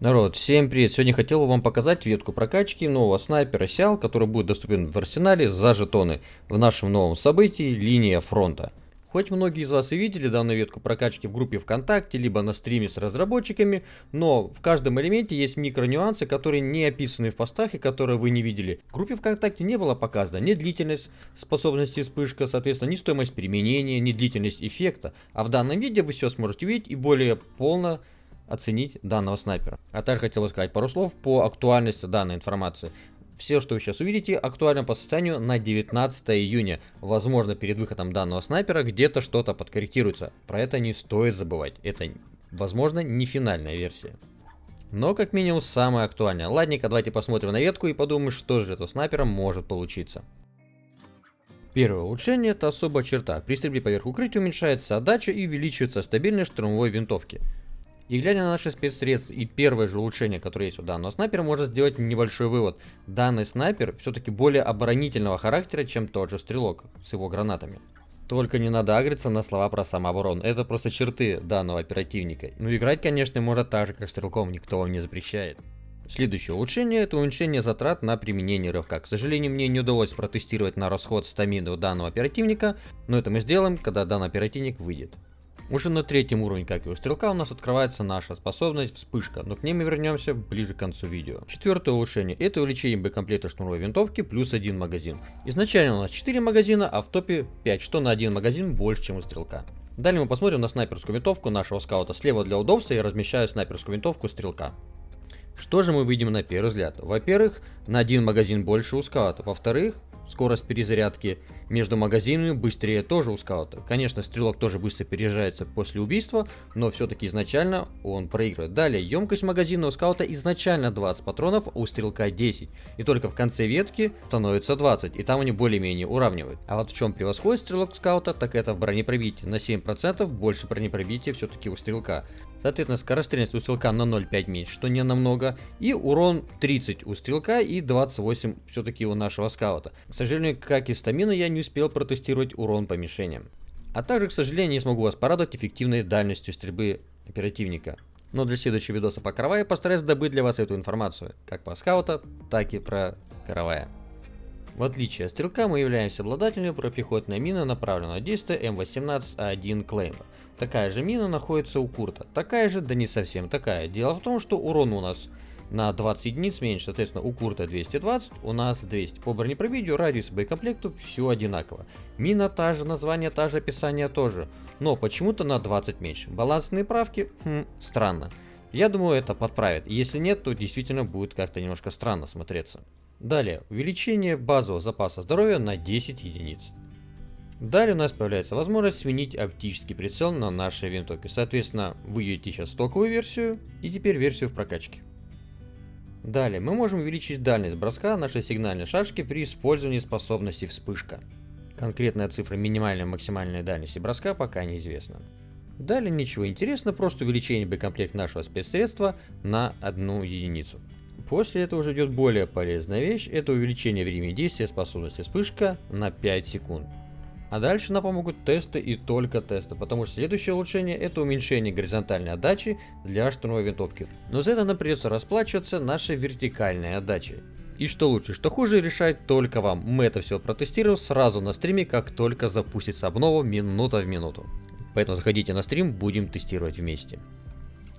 Народ, всем привет! Сегодня хотел вам показать ветку прокачки нового снайпера Сиал, который будет доступен в арсенале за жетоны в нашем новом событии «Линия фронта». Хоть многие из вас и видели данную ветку прокачки в группе ВКонтакте, либо на стриме с разработчиками, но в каждом элементе есть микронюансы, которые не описаны в постах и которые вы не видели. В группе ВКонтакте не было показано ни длительность способности вспышка, соответственно, ни стоимость применения, ни длительность эффекта, а в данном видео вы все сможете видеть и более полно оценить данного снайпера. А также хотел сказать пару слов по актуальности данной информации. Все, что вы сейчас увидите, актуально по состоянию на 19 июня. Возможно, перед выходом данного снайпера где-то что-то подкорректируется. Про это не стоит забывать. Это, возможно, не финальная версия. Но, как минимум, самое актуальное. Ладненько, давайте посмотрим на ветку и подумаем, что же это снайпером может получиться. Первое улучшение это особая черта. При стрельбе поверх укрытия уменьшается отдача и увеличивается стабильность штурмовой винтовки. И глядя на наши спецсредства и первое же улучшение, которое есть у данного снайпера, можно сделать небольшой вывод. Данный снайпер все-таки более оборонительного характера, чем тот же стрелок с его гранатами. Только не надо агриться на слова про самооборону. Это просто черты данного оперативника. Ну играть, конечно, может так же, как стрелком, никто вам не запрещает. Следующее улучшение это уменьшение затрат на применение рывка. К сожалению, мне не удалось протестировать на расход стамины у данного оперативника, но это мы сделаем, когда данный оперативник выйдет. Уже на третьем уровне, как и у стрелка, у нас открывается наша способность вспышка, но к ней мы вернемся ближе к концу видео. Четвертое улучшение это увеличение боекомплекта шнуровой винтовки плюс один магазин. Изначально у нас 4 магазина, а в топе 5, что на один магазин больше, чем у стрелка. Далее мы посмотрим на снайперскую винтовку нашего скаута. Слева для удобства я размещаю снайперскую винтовку стрелка. Что же мы видим на первый взгляд? Во-первых, на один магазин больше у скаута. Во-вторых, скорость перезарядки между магазинами быстрее тоже у скаута. Конечно, стрелок тоже быстро переезжается после убийства, но все-таки изначально он проигрывает. Далее, емкость магазина у скаута изначально 20 патронов, у стрелка 10. И только в конце ветки становится 20, и там они более-менее уравнивают. А вот в чем превосходит стрелок скаута, так это в бронепробитии. На 7% больше бронепробития все-таки у стрелка. Соответственно, скорострельность у стрелка на 0,5 меньше, что не намного. И урон 30 у стрелка и 28 все-таки у нашего скаута. Сожалению, как и стамина, я не успел протестировать урон по мишеням. А также, к сожалению, не смогу вас порадовать эффективной дальностью стрельбы оперативника. Но для следующего видоса по караваю постараюсь добыть для вас эту информацию, как по скаута, так и про каравая. В отличие от стрелка, мы являемся обладателем пропехотной мины направленного действия М18А1 Клеймор. Такая же мина находится у Курта. Такая же, да не совсем такая. Дело в том, что урон у нас на 20 единиц меньше. Соответственно, у Курта 220, у нас 200. По бронепробитию, радиусу боекомплекту все одинаково. Мина та же, название та же, описание тоже. Но почему-то на 20 меньше. Балансные правки? Хм, странно. Я думаю, это подправит. Если нет, то действительно будет как-то немножко странно смотреться. Далее, увеличение базового запаса здоровья на 10 единиц. Далее у нас появляется возможность сменить оптический прицел на нашей винтовке. Соответственно, вы видите сейчас стоковую версию и теперь версию в прокачке. Далее мы можем увеличить дальность броска нашей сигнальной шашки при использовании способности вспышка. Конкретная цифра минимальной и максимальной дальности броска пока неизвестна. Далее ничего интересного, просто увеличение боекомплекта нашего спецсредства на одну единицу. После этого уже идет более полезная вещь, это увеличение времени действия способности вспышка на 5 секунд. А дальше нам помогут тесты и только тесты, потому что следующее улучшение это уменьшение горизонтальной отдачи для штурмовой винтовки. Но за это нам придется расплачиваться нашей вертикальной отдачей. И что лучше, что хуже, решает только вам. Мы это все протестируем сразу на стриме, как только запустится обнова минута в минуту. Поэтому заходите на стрим, будем тестировать вместе.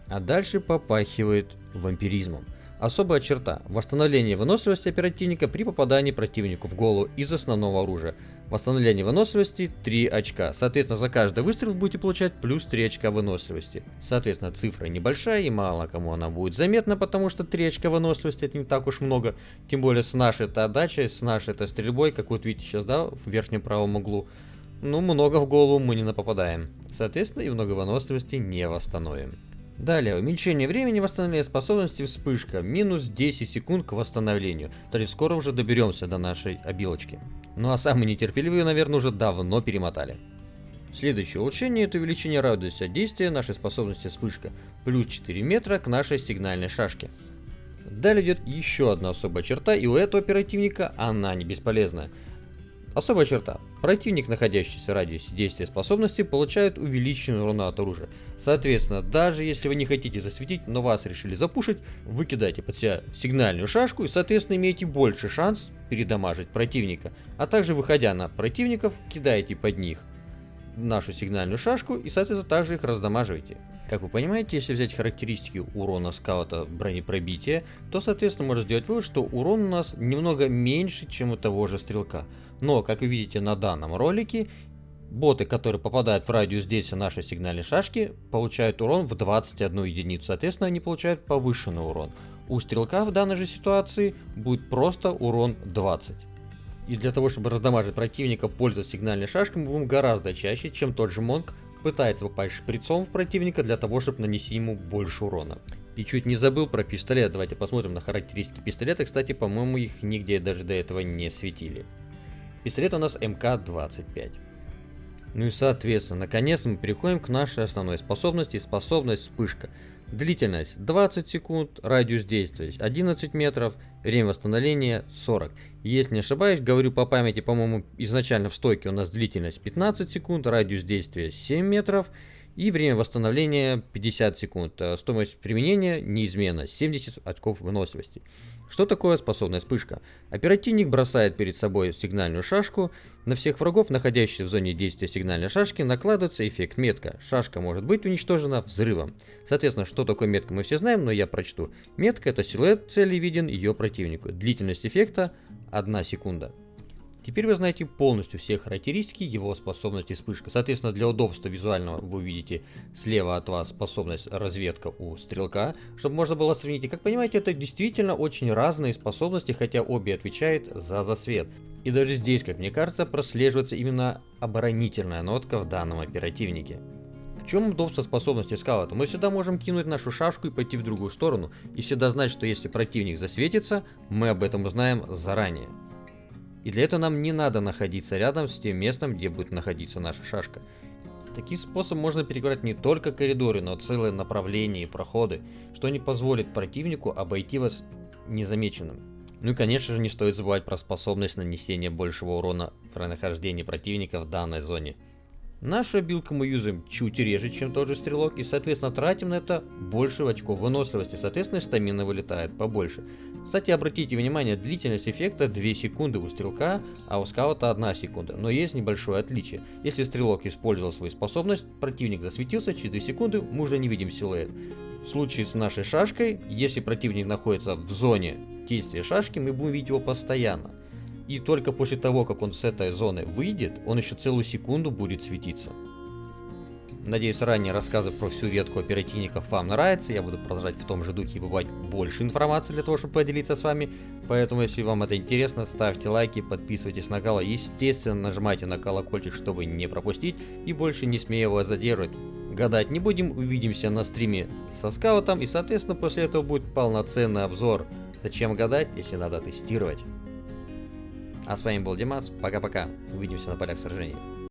А дальше попахивает вампиризмом. Особая черта – восстановление выносливости оперативника при попадании противнику в голову из основного оружия. Восстановление выносливости 3 очка. Соответственно, за каждый выстрел будете получать плюс 3 очка выносливости. Соответственно, цифра небольшая и мало кому она будет заметна, потому что 3 очка выносливости это не так уж много. Тем более с нашей-то отдачей, с нашей-то стрельбой, как вот видите сейчас, да, в верхнем правом углу. Ну, много в голову мы не напопадаем. Соответственно, и много выносливости не восстановим. Далее, уменьшение времени восстановления способности вспышка, минус 10 секунд к восстановлению. То есть скоро уже доберемся до нашей обилочки. Ну а самые нетерпеливые, наверное, уже давно перемотали. Следующее улучшение это увеличение радиуса действия нашей способности вспышка, плюс 4 метра к нашей сигнальной шашке. Далее идет еще одна особая черта, и у этого оперативника она не бесполезная. Особая черта. Противник, находящийся в радиусе действия способности, получает увеличенный урон от оружия. Соответственно, даже если вы не хотите засветить, но вас решили запушить, вы кидаете под себя сигнальную шашку и, соответственно, имеете больше шанс передамажить противника. А также, выходя на противников, кидаете под них нашу сигнальную шашку и, соответственно, также их раздамаживаете. Как вы понимаете, если взять характеристики урона скаута бронепробития, то, соответственно, можно сделать вывод, что урон у нас немного меньше, чем у того же стрелка. Но, как вы видите на данном ролике, боты, которые попадают в радиус действия нашей сигнальной шашки, получают урон в 21 единицу. Соответственно, они получают повышенный урон. У стрелка в данной же ситуации будет просто урон 20. И для того, чтобы раздамажить противника, пользоваться сигнальной шашкой, мы будем гораздо чаще, чем тот же Монк пытается попасть шприцом в противника для того, чтобы нанести ему больше урона. И чуть не забыл про пистолет, давайте посмотрим на характеристики пистолета, кстати, по-моему, их нигде даже до этого не светили. Пистолет у нас МК-25. Ну и соответственно, наконец мы переходим к нашей основной способности, способность вспышка. Длительность 20 секунд, радиус действия 11 метров, время восстановления 40. Если не ошибаюсь, говорю по памяти, по-моему, изначально в стойке у нас длительность 15 секунд, радиус действия 7 метров и время восстановления 50 секунд. Э, стоимость применения неизменно 70 очков выносливости. Что такое способная вспышка? Оперативник бросает перед собой сигнальную шашку. На всех врагов, находящихся в зоне действия сигнальной шашки, накладывается эффект метка. Шашка может быть уничтожена взрывом. Соответственно, что такое метка мы все знаем, но я прочту. Метка это силуэт цели виден ее противнику. Длительность эффекта 1 секунда. Теперь вы знаете полностью все характеристики его способности вспышка. Соответственно, для удобства визуального вы увидите слева от вас способность разведка у стрелка, чтобы можно было сравнить. И как понимаете, это действительно очень разные способности, хотя обе отвечают за засвет. И даже здесь, как мне кажется, прослеживается именно оборонительная нотка в данном оперативнике. В чем удобство способности скаута? Мы всегда можем кинуть нашу шашку и пойти в другую сторону, и всегда знать, что если противник засветится, мы об этом узнаем заранее. И для этого нам не надо находиться рядом с тем местом, где будет находиться наша шашка. Таким способом можно перекрывать не только коридоры, но целые направления и проходы, что не позволит противнику обойти вас незамеченным. Ну и конечно же не стоит забывать про способность нанесения большего урона при нахождении противника в данной зоне. Нашу обилку мы юзаем чуть реже, чем тот же стрелок, и соответственно тратим на это больше очков выносливости, соответственно стамина вылетает побольше. Кстати, обратите внимание, длительность эффекта 2 секунды у стрелка, а у скаута 1 секунда, но есть небольшое отличие. Если стрелок использовал свою способность, противник засветился, через 2 секунды мы уже не видим силуэт. В случае с нашей шашкой, если противник находится в зоне действия шашки, мы будем видеть его постоянно. И только после того, как он с этой зоны выйдет, он еще целую секунду будет светиться. Надеюсь, ранее рассказы про всю ветку оперативников вам нравятся. Я буду продолжать в том же духе выбывать больше информации для того, чтобы поделиться с вами. Поэтому, если вам это интересно, ставьте лайки, подписывайтесь на канал. Естественно, нажимайте на колокольчик, чтобы не пропустить. И больше не смею вас задерживать. Гадать не будем, увидимся на стриме со скаутом. И, соответственно, после этого будет полноценный обзор. Зачем гадать, если надо тестировать? А с вами был Димас, пока-пока, увидимся на полях сражений.